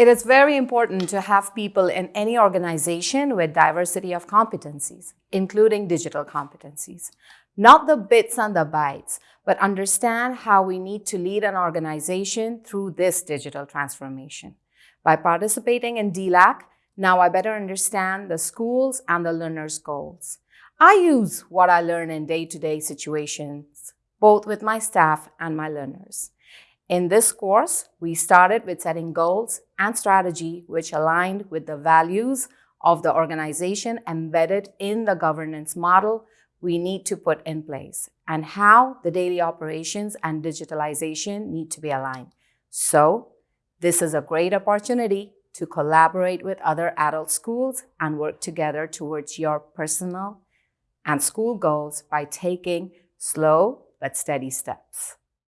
It is very important to have people in any organization with diversity of competencies, including digital competencies. Not the bits and the bytes, but understand how we need to lead an organization through this digital transformation. By participating in DLAC, now I better understand the schools and the learners' goals. I use what I learn in day-to-day -day situations, both with my staff and my learners. In this course, we started with setting goals and strategy which aligned with the values of the organization embedded in the governance model we need to put in place and how the daily operations and digitalization need to be aligned. So this is a great opportunity to collaborate with other adult schools and work together towards your personal and school goals by taking slow but steady steps.